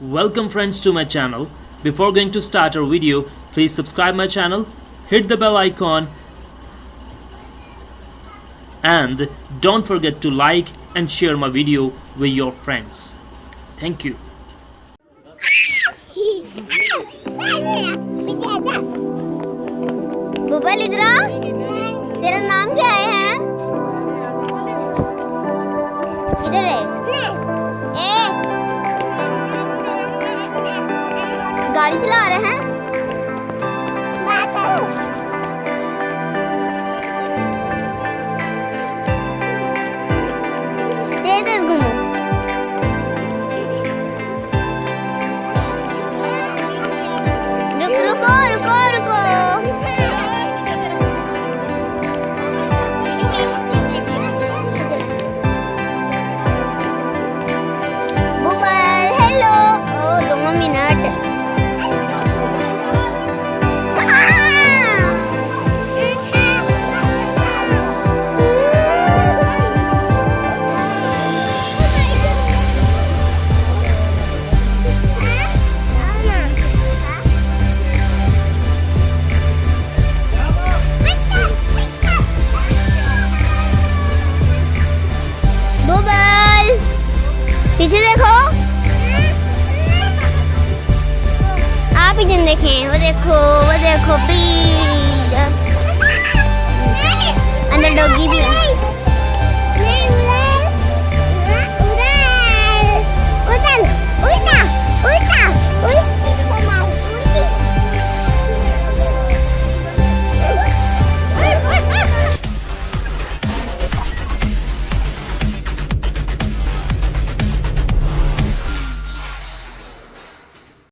Welcome friends to my channel. Before going to start our video, please subscribe my channel, hit the bell icon and don't forget to like and share my video with your friends. Thank you. बुबल इधर आ तेरा नाम क्या है गाड़ी चला रहे हैं। everything they can. What they could, what could be.